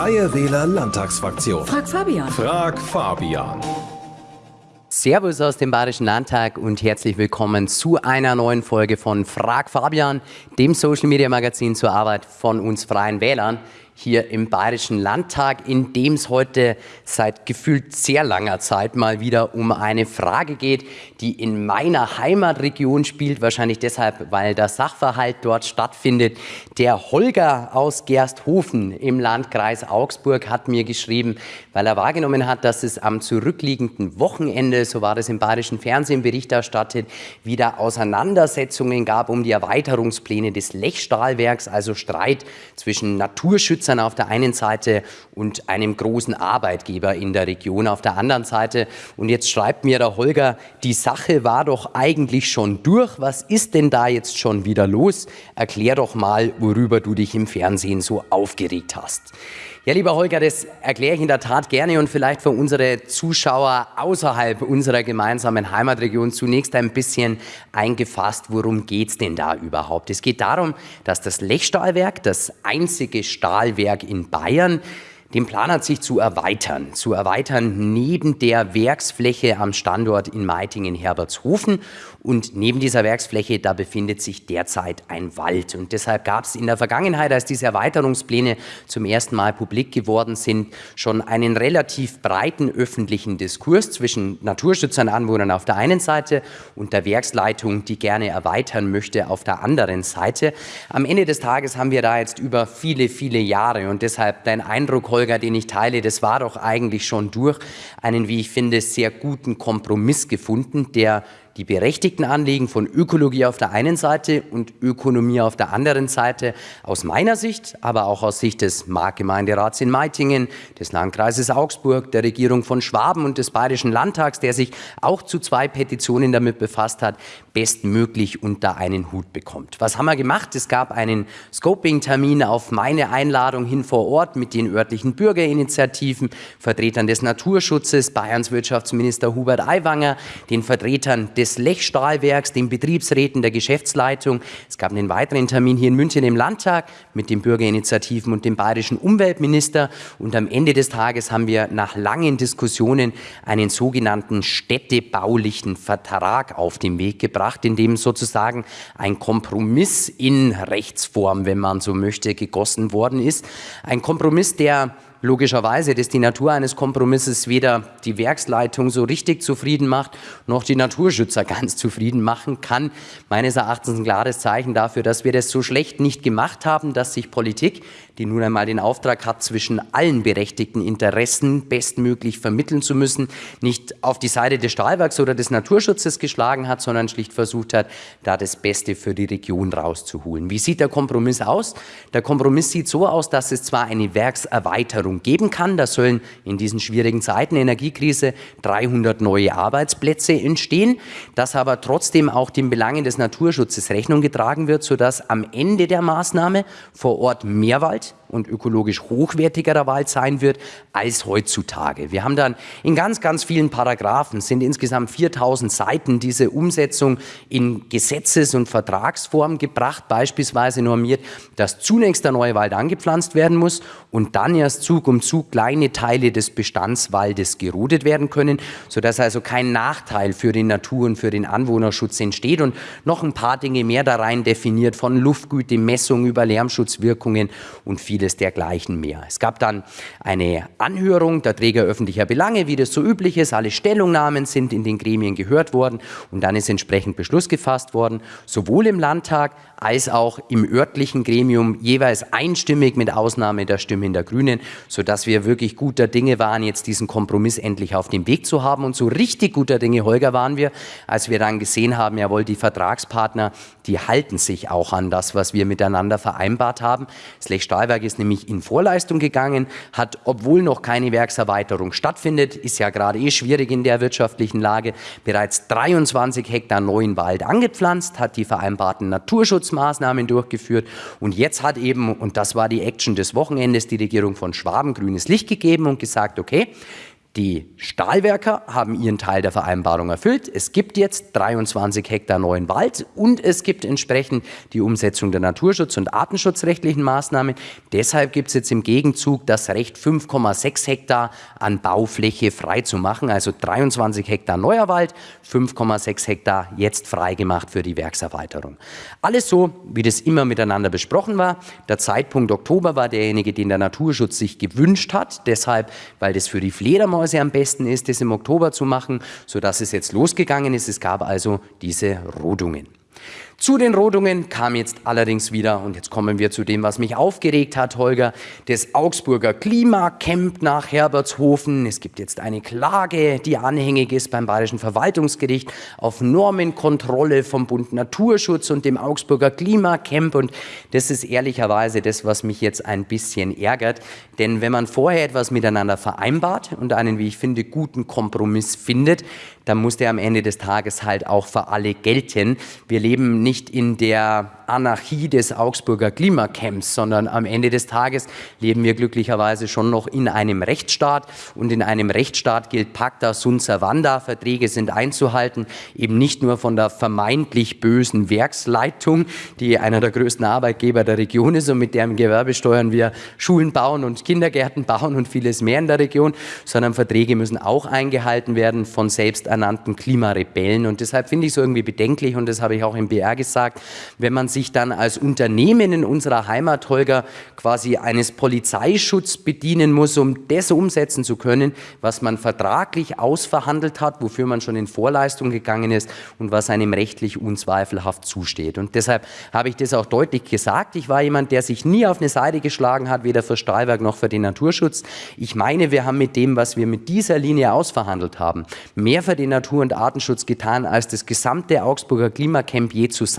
Freie Wähler Landtagsfraktion. Frag Fabian. Frag Fabian. Servus aus dem Bayerischen Landtag und herzlich willkommen zu einer neuen Folge von Frag Fabian, dem Social Media Magazin zur Arbeit von uns Freien Wählern hier im Bayerischen Landtag, in dem es heute seit gefühlt sehr langer Zeit mal wieder um eine Frage geht, die in meiner Heimatregion spielt, wahrscheinlich deshalb, weil der Sachverhalt dort stattfindet. Der Holger aus Gersthofen im Landkreis Augsburg hat mir geschrieben, weil er wahrgenommen hat, dass es am zurückliegenden Wochenende, so war das im bayerischen Fernsehen Bericht erstattet, wieder Auseinandersetzungen gab um die Erweiterungspläne des Lechstahlwerks, also Streit zwischen Naturschützern Nutzern auf der einen Seite und einem großen Arbeitgeber in der Region auf der anderen Seite. Und jetzt schreibt mir der Holger, die Sache war doch eigentlich schon durch. Was ist denn da jetzt schon wieder los? Erklär doch mal, worüber du dich im Fernsehen so aufgeregt hast. Ja, lieber Holger, das erkläre ich in der Tat gerne und vielleicht für unsere Zuschauer außerhalb unserer gemeinsamen Heimatregion zunächst ein bisschen eingefasst, worum geht es denn da überhaupt? Es geht darum, dass das Lechstahlwerk, das einzige Stahlwerk in Bayern, den Plan hat, sich zu erweitern. Zu erweitern neben der Werksfläche am Standort in Meitingen-Herbertshofen. Und neben dieser Werksfläche, da befindet sich derzeit ein Wald. Und deshalb gab es in der Vergangenheit, als diese Erweiterungspläne zum ersten Mal publik geworden sind, schon einen relativ breiten öffentlichen Diskurs zwischen Naturschützern, Anwohnern auf der einen Seite und der Werksleitung, die gerne erweitern möchte, auf der anderen Seite. Am Ende des Tages haben wir da jetzt über viele, viele Jahre und deshalb dein Eindruck, Holger, den ich teile, das war doch eigentlich schon durch einen, wie ich finde, sehr guten Kompromiss gefunden, der die berechtigten Anliegen von Ökologie auf der einen Seite und Ökonomie auf der anderen Seite aus meiner Sicht, aber auch aus Sicht des Marktgemeinderats in Meitingen, des Landkreises Augsburg, der Regierung von Schwaben und des Bayerischen Landtags, der sich auch zu zwei Petitionen damit befasst hat, bestmöglich unter einen Hut bekommt. Was haben wir gemacht? Es gab einen Scoping-Termin auf meine Einladung hin vor Ort mit den örtlichen Bürgerinitiativen, Vertretern des Naturschutzes, Bayerns Wirtschaftsminister Hubert Aiwanger, den Vertretern des Lechstahlwerks, den Betriebsräten der Geschäftsleitung. Es gab einen weiteren Termin hier in München im Landtag mit den Bürgerinitiativen und dem bayerischen Umweltminister. Und am Ende des Tages haben wir nach langen Diskussionen einen sogenannten städtebaulichen Vertrag auf den Weg gebracht in dem sozusagen ein Kompromiss in Rechtsform, wenn man so möchte, gegossen worden ist. Ein Kompromiss, der logischerweise, dass die Natur eines Kompromisses weder die Werksleitung so richtig zufrieden macht, noch die Naturschützer ganz zufrieden machen kann. Meines Erachtens ein klares Zeichen dafür, dass wir das so schlecht nicht gemacht haben, dass sich Politik, die nun einmal den Auftrag hat, zwischen allen berechtigten Interessen bestmöglich vermitteln zu müssen, nicht auf die Seite des Stahlwerks oder des Naturschutzes geschlagen hat, sondern schlicht versucht hat, da das Beste für die Region rauszuholen. Wie sieht der Kompromiss aus? Der Kompromiss sieht so aus, dass es zwar eine Werkserweiterung Förderung geben kann. Da sollen in diesen schwierigen Zeiten Energiekrise 300 neue Arbeitsplätze entstehen, dass aber trotzdem auch den Belangen des Naturschutzes Rechnung getragen wird, sodass am Ende der Maßnahme vor Ort mehr Wald und ökologisch hochwertigerer Wald sein wird als heutzutage. Wir haben dann in ganz, ganz vielen Paragraphen, sind insgesamt 4000 Seiten, diese Umsetzung in Gesetzes- und Vertragsform gebracht, beispielsweise normiert, dass zunächst der neue Wald angepflanzt werden muss und dann erst Zug um Zug kleine Teile des Bestandswaldes gerodet werden können, sodass also kein Nachteil für den Natur- und für den Anwohnerschutz entsteht und noch ein paar Dinge mehr da rein definiert, von Luftgüte, Messung über Lärmschutzwirkungen und viel vieles dergleichen mehr. Es gab dann eine Anhörung der Träger öffentlicher Belange, wie das so üblich ist. Alle Stellungnahmen sind in den Gremien gehört worden und dann ist entsprechend Beschluss gefasst worden, sowohl im Landtag als auch im örtlichen Gremium jeweils einstimmig mit Ausnahme der Stimmen der Grünen, sodass wir wirklich guter Dinge waren, jetzt diesen Kompromiss endlich auf dem Weg zu haben. Und so richtig guter Dinge, Holger, waren wir, als wir dann gesehen haben, jawohl, die Vertragspartner, die halten sich auch an das, was wir miteinander vereinbart haben. Das Lech Stahlwerk ist nämlich in Vorleistung gegangen, hat, obwohl noch keine Werkserweiterung stattfindet, ist ja gerade eh schwierig in der wirtschaftlichen Lage, bereits 23 Hektar neuen Wald angepflanzt, hat die vereinbarten Naturschutzmaßnahmen durchgeführt und jetzt hat eben, und das war die Action des Wochenendes, die Regierung von Schwaben grünes Licht gegeben und gesagt, okay, Die Stahlwerker haben ihren Teil der Vereinbarung erfüllt. Es gibt jetzt 23 Hektar neuen Wald und es gibt entsprechend die Umsetzung der Naturschutz- und artenschutzrechtlichen Maßnahmen. Deshalb gibt es jetzt im Gegenzug das Recht, 5,6 Hektar an Baufläche frei zu machen. Also 23 Hektar neuer Wald, 5,6 Hektar jetzt freigemacht für die Werkserweiterung. Alles so, wie das immer miteinander besprochen war. Der Zeitpunkt Oktober war derjenige, den der Naturschutz sich gewünscht hat. Deshalb, weil das für die Fledermaus Fledermäuse am besten ist, das im Oktober zu machen, sodass es jetzt losgegangen ist. Es gab also diese Rodungen. Zu den Rodungen kam jetzt allerdings wieder, und jetzt kommen wir zu dem, was mich aufgeregt hat, Holger, das Augsburger Klimacamp nach Herbertshofen. Es gibt jetzt eine Klage, die anhängig ist beim Bayerischen Verwaltungsgericht auf Normenkontrolle vom Bund Naturschutz und dem Augsburger Klimacamp. Und das ist ehrlicherweise das, was mich jetzt ein bisschen ärgert. Denn wenn man vorher etwas miteinander vereinbart und einen, wie ich finde, guten Kompromiss findet, dann muss der am Ende des Tages halt auch für alle gelten. Wir leben nicht in der Anarchie des Augsburger Klimacamps, sondern am Ende des Tages leben wir glücklicherweise schon noch in einem Rechtsstaat. Und in einem Rechtsstaat gilt Pacta sunt servanda, Verträge sind einzuhalten, eben nicht nur von der vermeintlich bösen Werksleitung, die einer der größten Arbeitgeber der Region ist und mit deren Gewerbe steuern wir Schulen bauen und Kindergärten bauen und vieles mehr in der Region, sondern Verträge müssen auch eingehalten werden von selbsternannten Klimarebellen. Und deshalb finde ich es irgendwie bedenklich und das habe ich auch im BR gesagt, wenn man sich dann als Unternehmen in unserer Heimat, Holger, quasi eines Polizeischutz bedienen muss, um das umsetzen zu können, was man vertraglich ausverhandelt hat, wofür man schon in Vorleistung gegangen ist und was einem rechtlich unzweifelhaft zusteht. Und deshalb habe ich das auch deutlich gesagt. Ich war jemand, der sich nie auf eine Seite geschlagen hat, weder für Stahlwerk noch für den Naturschutz. Ich meine, wir haben mit dem, was wir mit dieser Linie ausverhandelt haben, mehr für den Natur- und Artenschutz getan als das gesamte Augsburger Klimacamp je zusammen.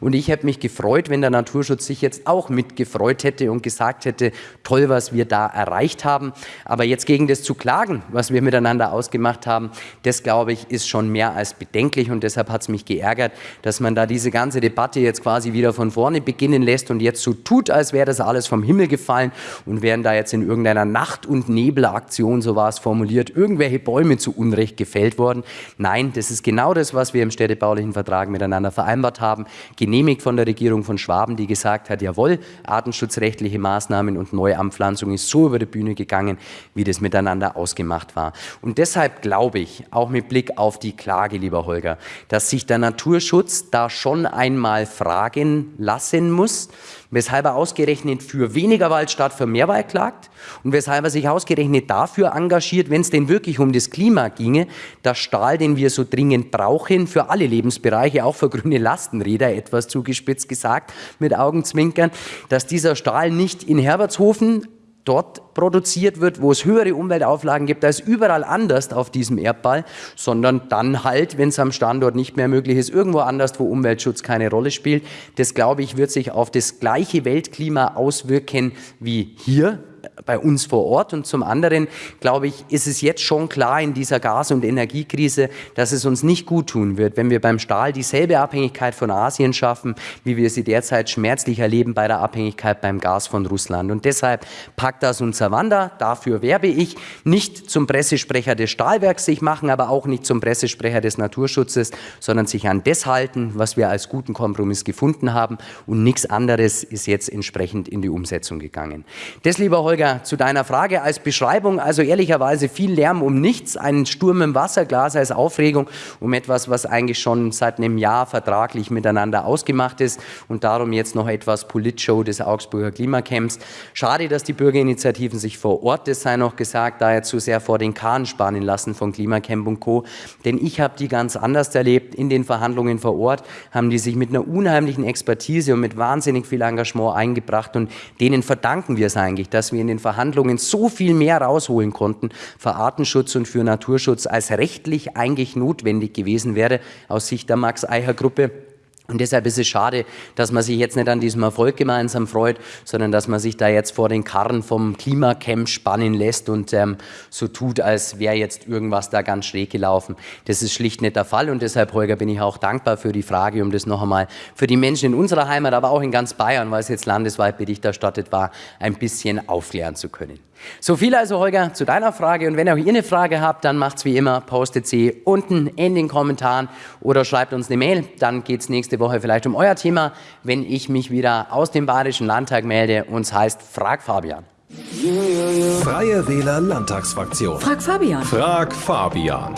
Und ich habe mich gefreut, wenn der Naturschutz sich jetzt auch mitgefreut hätte und gesagt hätte, toll, was wir da erreicht haben. Aber jetzt gegen das zu klagen, was wir miteinander ausgemacht haben, das glaube ich, ist schon mehr als bedenklich und deshalb hat es mich geärgert, dass man da diese ganze Debatte jetzt quasi wieder von vorne beginnen lässt und jetzt so tut, als wäre das alles vom Himmel gefallen und wären da jetzt in irgendeiner Nacht- und Nebelaktion, so war es formuliert, irgendwelche Bäume zu Unrecht gefällt worden. Nein, das ist genau das, was wir im städtebaulichen Vertrag miteinander vereinbart haben, genehmigt von der Regierung von Schwaben, die gesagt hat, jawohl, artenschutzrechtliche Maßnahmen und Neuanpflanzung ist so über die Bühne gegangen, wie das miteinander ausgemacht war. Und deshalb glaube ich, auch mit Blick auf die Klage, lieber Holger, dass sich der Naturschutz da schon einmal fragen lassen muss, weshalb er ausgerechnet für weniger Wald statt für mehr Wald klagt und weshalb er sich ausgerechnet dafür engagiert, wenn es denn wirklich um das Klima ginge, dass Stahl, den wir so dringend brauchen, für alle Lebensbereiche, auch für grüne Lastenräder, etwas zugespitzt gesagt, mit Augenzwinkern, dass dieser Stahl nicht in Herbertshofen dort produziert wird, wo es höhere Umweltauflagen gibt als überall anders auf diesem Erdball, sondern dann halt, wenn es am Standort nicht mehr möglich ist, irgendwo anders, wo Umweltschutz keine Rolle spielt. Das, glaube ich, wird sich auf das gleiche Weltklima auswirken wie hier bei uns vor Ort. Und zum anderen, glaube ich, ist es jetzt schon klar in dieser Gas- und Energiekrise, dass es uns nicht gut tun wird, wenn wir beim Stahl dieselbe Abhängigkeit von Asien schaffen, wie wir sie derzeit schmerzlich erleben bei der Abhängigkeit beim Gas von Russland. Und deshalb packt das unser Wander. Dafür werbe ich nicht zum Pressesprecher des Stahlwerks sich machen, aber auch nicht zum Pressesprecher des Naturschutzes, sondern sich an das halten, was wir als guten Kompromiss gefunden haben. Und nichts anderes ist jetzt entsprechend in die Umsetzung gegangen. Das, lieber Holger, Zu deiner Frage als Beschreibung, also ehrlicherweise viel Lärm um nichts, ein Sturm im Wasserglas als Aufregung um etwas, was eigentlich schon seit einem Jahr vertraglich miteinander ausgemacht ist und darum jetzt noch etwas Politshow des Augsburger Klimacamps. Schade, dass die Bürgerinitiativen sich vor Ort, das sei noch gesagt, da jetzt zu sehr vor den Kahn spannen lassen von Klimacamp und Co., denn ich habe die ganz anders erlebt. In den Verhandlungen vor Ort haben die sich mit einer unheimlichen Expertise und mit wahnsinnig viel Engagement eingebracht und denen verdanken wir es eigentlich, dass wir in den Verhandlungen so viel mehr rausholen konnten für Artenschutz und für Naturschutz, als rechtlich eigentlich notwendig gewesen wäre aus Sicht der Max-Eicher-Gruppe. Und deshalb ist es schade, dass man sich jetzt nicht an diesem Erfolg gemeinsam freut, sondern dass man sich da jetzt vor den Karren vom Klimacamp spannen lässt und ähm, so tut, als wäre jetzt irgendwas da ganz schräg gelaufen. Das ist schlicht nicht der Fall und deshalb, Holger, bin ich auch dankbar für die Frage, um das noch einmal für die Menschen in unserer Heimat, aber auch in ganz Bayern, weil es jetzt landesweit Bericht erstattet war, ein bisschen aufklären zu können. So viel also, Holger, zu deiner Frage. Und wenn auch ihr eine Frage habt, dann macht's wie immer, postet sie unten in den Kommentaren oder schreibt uns eine Mail. Dann geht's nächste Woche vielleicht um euer Thema, wenn ich mich wieder aus dem Bayerischen Landtag melde und es heißt Frag Fabian. Freie Wähler Landtagsfraktion. Frag Fabian. Frag Fabian.